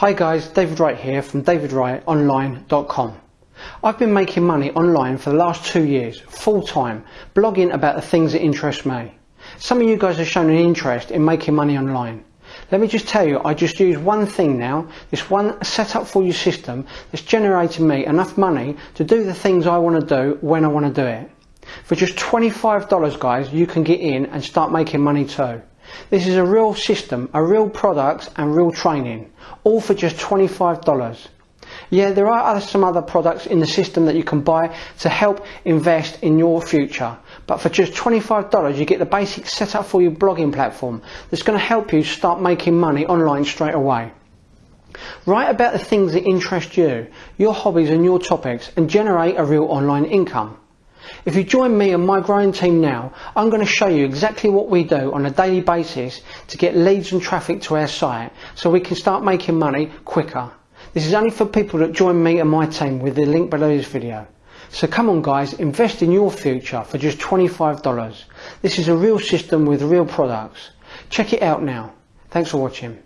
Hi guys, David Wright here from davidwrightonline.com. I've been making money online for the last two years, full time, blogging about the things that interest me. Some of you guys have shown an interest in making money online. Let me just tell you, I just use one thing now, this one set up for you system that's generating me enough money to do the things I want to do when I want to do it. For just $25 guys, you can get in and start making money too. This is a real system, a real product and real training, all for just $25. Yeah, there are other, some other products in the system that you can buy to help invest in your future. But for just $25, you get the basic setup for your blogging platform that's going to help you start making money online straight away. Write about the things that interest you, your hobbies and your topics and generate a real online income. If you join me and my growing team now, I'm going to show you exactly what we do on a daily basis to get leads and traffic to our site so we can start making money quicker. This is only for people that join me and my team with the link below this video. So come on guys, invest in your future for just $25. This is a real system with real products. Check it out now. Thanks for watching.